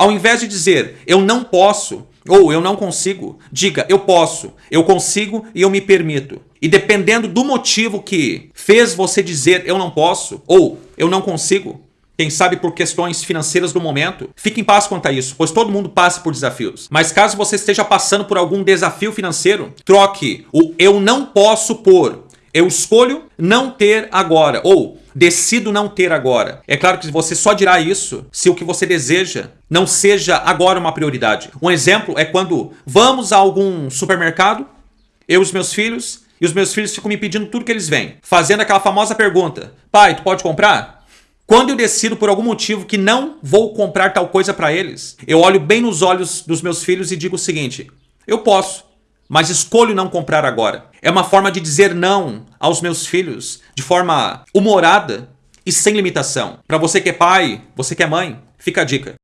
Ao invés de dizer eu não posso ou eu não consigo, diga eu posso, eu consigo e eu me permito. E dependendo do motivo que fez você dizer eu não posso ou eu não consigo, quem sabe por questões financeiras do momento, fique em paz quanto a isso, pois todo mundo passa por desafios. Mas caso você esteja passando por algum desafio financeiro, troque o eu não posso por eu escolho não ter agora ou decido não ter agora. É claro que você só dirá isso se o que você deseja não seja agora uma prioridade. Um exemplo é quando vamos a algum supermercado, eu e os meus filhos, e os meus filhos ficam me pedindo tudo que eles vêm, fazendo aquela famosa pergunta: pai, tu pode comprar? Quando eu decido por algum motivo que não vou comprar tal coisa para eles, eu olho bem nos olhos dos meus filhos e digo o seguinte: eu posso, mas escolho não comprar agora. É uma forma de dizer não aos meus filhos de forma humorada e sem limitação. Para você que é pai, você que é mãe, fica a dica.